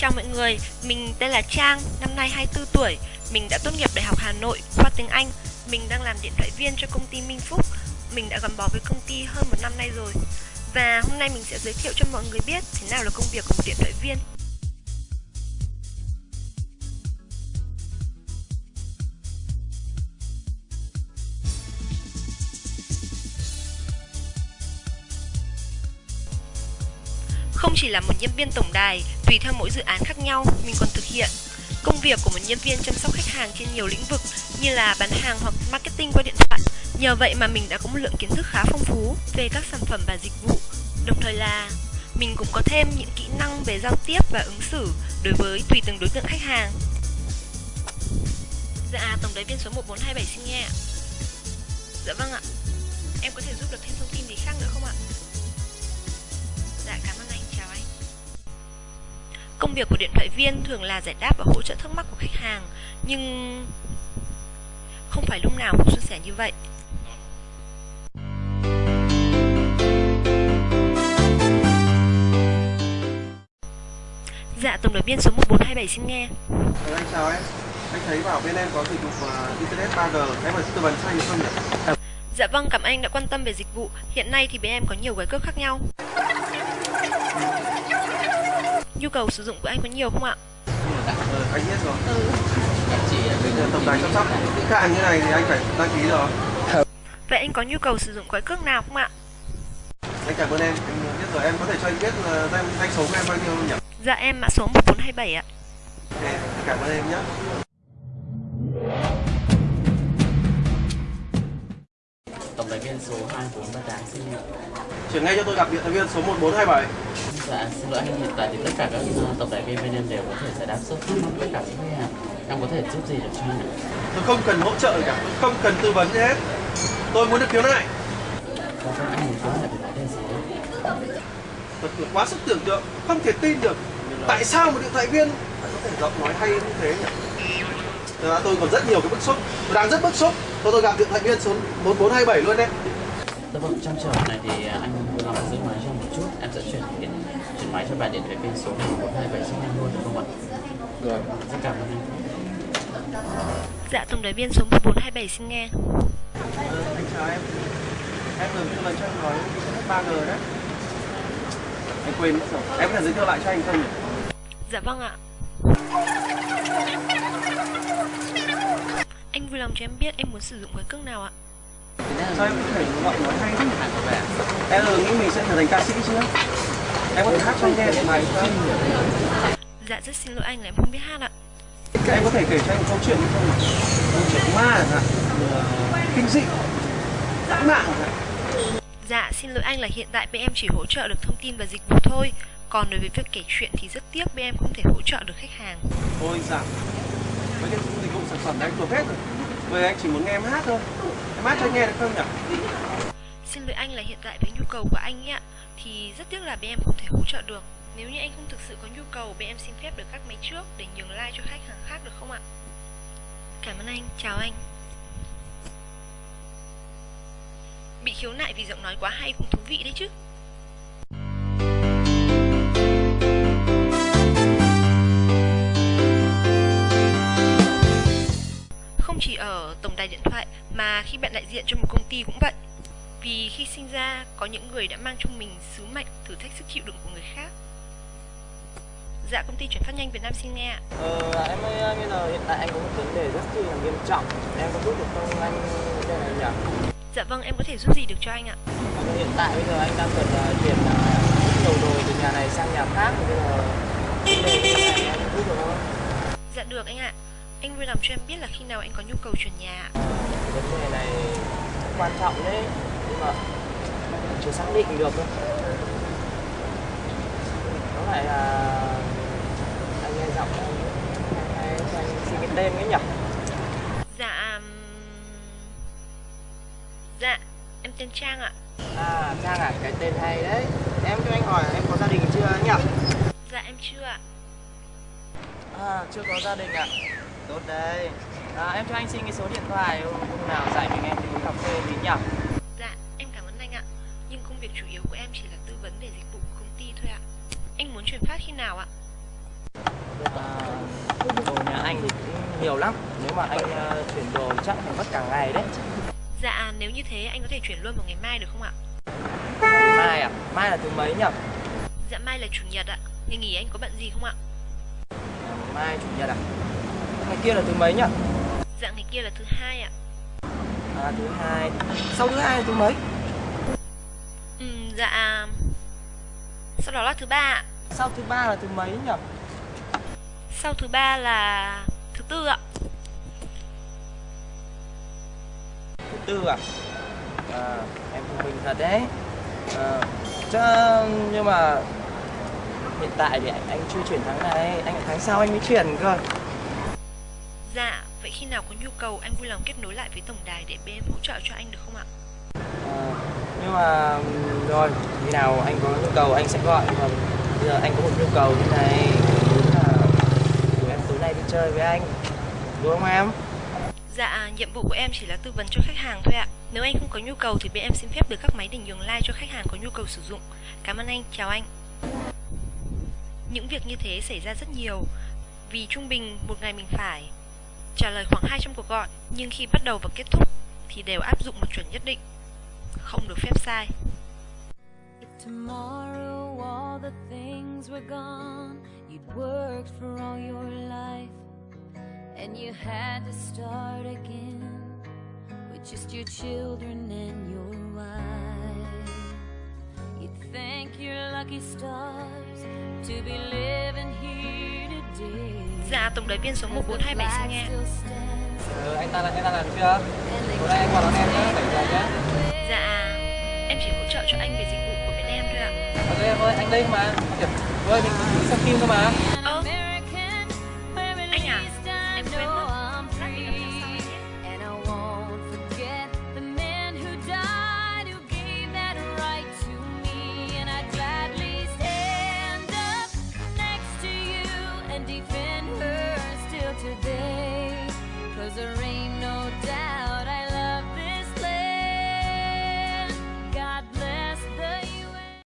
Chào mọi người, mình tên là Trang, năm nay 24 tuổi. Mình đã tốt nghiệp Đại học Hà Nội, khoa tiếng Anh. Mình đang làm điện thoại viên cho công ty Minh Phúc. Mình đã gắn bó với công ty hơn một năm nay rồi. Và hôm nay mình sẽ giới thiệu cho mọi người biết thế nào là công việc của một điện thoại viên. Không chỉ là một nhân viên tổng đài, tùy theo mỗi dự án khác nhau, mình còn thực hiện công việc của một nhân viên chăm sóc khách hàng trên nhiều lĩnh vực như là bán hàng hoặc marketing qua điện thoại. Nhờ vậy mà mình đã có một lượng kiến thức khá phong phú về các sản phẩm và dịch vụ. Đồng thời là mình cũng có thêm những kỹ năng về giao tiếp và ứng xử đối với tùy từng đối tượng khách hàng. Dạ, tổng đài viên số 1427 xin nghe ạ. Dạ vâng ạ. Em có thể giúp được thêm thông tin gì khác nữa không ạ? Dạ, cảm ơn Công việc của điện thoại viên thường là giải đáp và hỗ trợ thắc mắc của khách hàng, nhưng không phải lúc nào cũng suôn sẻ như vậy. Dạ, tổng đài viên số 1427 xin nghe. Ừ, anh chào em. Anh thấy bảo bên em có dịch vụ uh, Internet 3G, em có tư vấn cho anh được không nhỉ? Dạ vâng, cảm ơn anh đã quan tâm về dịch vụ. Hiện nay thì bên em có nhiều gói cước khác nhau. Nhu cầu sử dụng của anh có nhiều không ạ? Ừ, anh biết rồi. Bây giờ tổng đài chăm sóc khách hàng như này thì anh phải đăng ký rồi. Vậy anh có nhu cầu sử dụng gói cước nào không ạ? Anh cảm ơn em, anh biết rồi. Em có thể cho anh biết là danh, danh số của em bao nhiêu nhỉ? Dạ em mã số 1427 ạ. Ok, anh cảm ơn em nhé. tổng đài viên số 2438 xin Chuyển ngay cho tôi gặp điện thoại viên số 1427. Dạ xin lỗi anh hiện tại thì tất cả các uh, tổng đài viên bên em đều có thể giải đáp mắc tất cả các khách hàng em có thể giúp gì được cho anh ạ Tôi không cần hỗ trợ gì cả, tôi không cần tư vấn gì hết. Tôi muốn được khiếu nại. có các anh muốn nói là về vấn đề gì đấy Thật là quá sức tưởng tượng, không thể tin được. Tại sao một điện thoại viên lại có thể giọng nói hay như thế nhỉ? Ra tôi còn rất nhiều cái bức xúc, tôi đang rất bức xúc. Tôi tôi gặp điện thoại viên số 1427 luôn đấy. dạ vâng trong trường này thì uh, anh lòng giữ máy cho một chút em sẽ chuyển chuyển máy cho bạn điện thoại viên số 1427 xin anh luôn được không ạ Rồi. rất cảm ơn anh Dạ tổng đài viên số 1427 xin nghe. anh chào em em vừa tư vấn cho anh nói internet 3G đấy anh quên mất rồi em có thể giới thiệu lại cho anh không nhỉ Dạ vâng ạ. Anh vui lòng cho em biết em muốn sử dụng gói cước nào ạ? sao em có thể giọng nói hay thế em là nghĩ mình sẽ trở thành ca sĩ chứ em có thể hát cho anh nghe một bài không Dạ rất xin lỗi anh là em không biết hát ạ. em có thể kể cho anh câu chuyện không câu chuyện ma chẳng hạn ờ, kinh dị dã mạng chẳng hạn. Dạ xin lỗi anh là hiện tại bên em chỉ hỗ trợ được thông tin và dịch vụ thôi. Còn đối với việc kể chuyện thì rất tiếc bên em không thể hỗ trợ được khách hàng. thôi dạ mấy cái dịch vụ sản phẩm này anh thuộc hết rồi. Giờ anh chỉ muốn nghe em hát thôi. Em hát cho anh nghe được không nhỉ anh là hiện tại với nhu cầu của anh ấy ạ Thì rất tiếc là bên em không thể hỗ trợ được. Nếu như anh không thực sự có nhu cầu Bên em xin phép được cắt máy trước Để nhường like cho khách hàng khác được không ạ? Cảm ơn anh, chào anh. Bị khiếu nại vì giọng nói quá hay cũng thú vị đấy chứ. Không chỉ ở tổng đài điện thoại mà khi bạn đại diện cho một công ty cũng vậy. Vì khi sinh ra có những người đã mang trong mình sứ mệnh thử thách sức chịu đựng của người khác. Dạ công ty chuyển phát nhanh Việt Nam xin nghe ạ. Ờ, em ơi, bây giờ hiện tại anh có một vấn đề rất là nghiêm trọng Em có giúp được không anh đề này nhỉ? Dạ vâng em có thể giúp gì được cho anh ạ. Ờ, Hiện tại bây giờ anh đang cần uh, chuyển uh, rất nhiều đồ từ nhà này sang nhà khác Bây giờ vấn đề này anh giúp được không? Dạ được anh ạ. Anh vui lòng cho em biết là khi nào anh có nhu cầu chuyển nhà ạ. Ờ, vấn đề này quan trọng đấy mà chưa xác định được đâu Có phải là anh nghe giọng anh, anh, xin cái tên ấy nhỉ? Dạ Dạ em tên Trang ạ. À, Trang à, cái tên hay đấy Em cho anh hỏi em có gia đình chưa nhỉ? Dạ em chưa ạ. À, chưa có gia đình ạ. Tốt đấy. À, em cho anh xin cái số điện thoại hôm nào rảnh mình em đi uống cà phê tí nhỉ? Dạ em cảm ơn anh ạ. Nhưng công việc chủ yếu của em chỉ là tư vấn về dịch vụ của công ty thôi ạ. Anh muốn chuyển phát khi nào ạ? À, đồ nhà anh thì cũng nhiều lắm. Nếu mà anh uh, chuyển đồ chắc phải mất cả ngày đấy. Dạ, nếu như thế anh có thể chuyển luôn vào ngày mai được không ạ? Mai à? Mai là thứ mấy nhỉ? Dạ mai là chủ nhật ạ. Ngày nghỉ anh có bận gì không ạ? À, mai chủ nhật à? Ngày kia là thứ mấy nhỉ? Dạ ngày kia là thứ hai ạ. À, thứ hai. Sau thứ hai là thứ mấy? Dạ sau đó là thứ ba ạ. Sau thứ ba là thứ mấy nhỉ? Sau thứ ba là thứ tư ạ. Thứ tư à? À, em thông minh thật đấy. À, chứ nhưng mà hiện tại thì anh, anh chưa chuyển tháng này, anh tháng sau anh mới chuyển cơ. Dạ, vậy khi nào có nhu cầu anh vui lòng kết nối lại với tổng đài để bên hỗ trợ cho anh được không ạ? À, nhưng mà rồi khi nào anh có nhu cầu anh sẽ gọi còn bây giờ anh có một nhu cầu như này muốn là em tối nay đi chơi với anh đúng không em Dạ, nhiệm vụ của em chỉ là tư vấn cho khách hàng thôi ạ. Nếu anh không có nhu cầu thì bên em xin phép được các máy để nhường like cho khách hàng có nhu cầu sử dụng. Cảm ơn anh, chào anh. Những việc như thế xảy ra rất nhiều vì trung bình một ngày mình phải trả lời khoảng 200 cuộc gọi nhưng khi bắt đầu và kết thúc thì đều áp dụng một chuẩn nhất định. Không được phép sai. Tomorrow all the things were gone, you'd worked for all your life, and you had to start again with just your children and your wife. You'd thank your lucky stars to be living here today. Dạ, tổng đài viên số 1427 xin nghe. Ừ, anh ta là anh ta làm chưa? Tối nay anh qua đón em nhé bảy giờ nhé Dạ, em chỉ hỗ trợ cho anh về dịch vụ của bên em thôi ạ. ok em ơi anh đây mà. Kiểu, thôi mình đi xem phim thôi mà